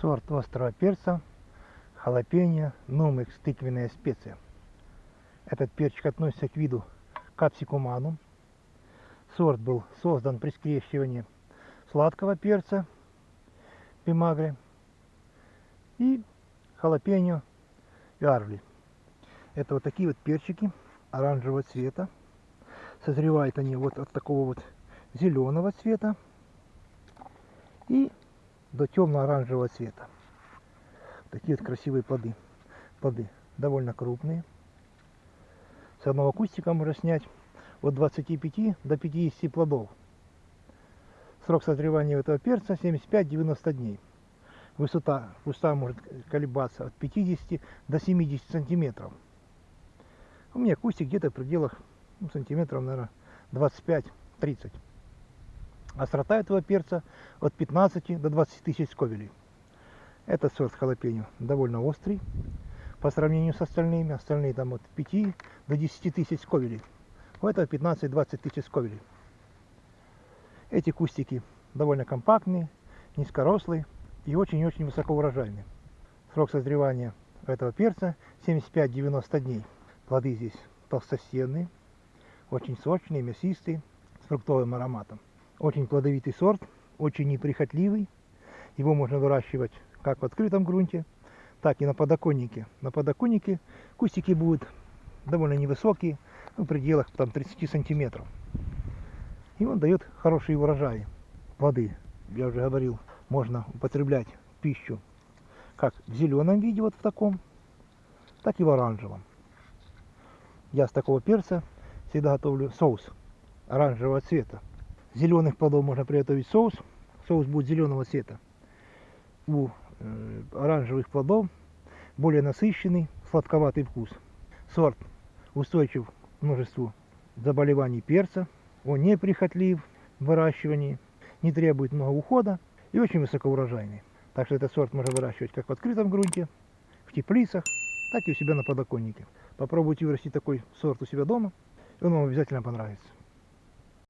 Сорт острого перца, халапеньо, нумекс, тыквенная специя. Этот перчик относится к виду капсикуманум. Сорт был создан при скрещивании сладкого перца, пимагре, и халапеньо виарли. Это вот такие вот перчики оранжевого цвета. Созревают они вот от такого вот зеленого цвета и до темно-оранжевого цвета. Такие вот красивые плоды. Плоды довольно крупные. С одного кустика можно снять от 25 до 50 плодов. Срок созревания этого перца 75-90 дней. Высота куста может колебаться от 50 до 70 сантиметров. У меня кустик где-то в пределах ну, сантиметров, наверное, 25-30. Острота этого перца от 15 до 20 тысяч сковелей. Этот сорт халапеньо довольно острый по сравнению с остальными. Остальные там от 5 до 10 тысяч сковелей. У этого 15-20 тысяч сковелей. Эти кустики довольно компактные, низкорослые и очень-очень высокоурожайные. Срок созревания этого перца 75-90 дней. Плоды здесь толстостенные, очень сочные, мясистые, с фруктовым ароматом. Очень плодовитый сорт, очень неприхотливый. Его можно выращивать как в открытом грунте, так и на подоконнике. На подоконнике кустики будут довольно невысокие, в пределах там, 30 сантиметров. И он дает хорошие урожаи. Плоды, я уже говорил, можно употреблять пищу как в зеленом виде, вот в таком, так и в оранжевом. Я с такого перца всегда готовлю соус оранжевого цвета. Зеленых плодов можно приготовить соус. Соус будет зеленого цвета. У э, оранжевых плодов более насыщенный, сладковатый вкус. Сорт устойчив к множеству заболеваний перца. Он неприхотлив в выращивании, не требует много ухода и очень высокоурожайный. Так что этот сорт можно выращивать как в открытом грунте, в теплицах, так и у себя на подоконнике. Попробуйте вырастить такой сорт у себя дома, и он вам обязательно понравится.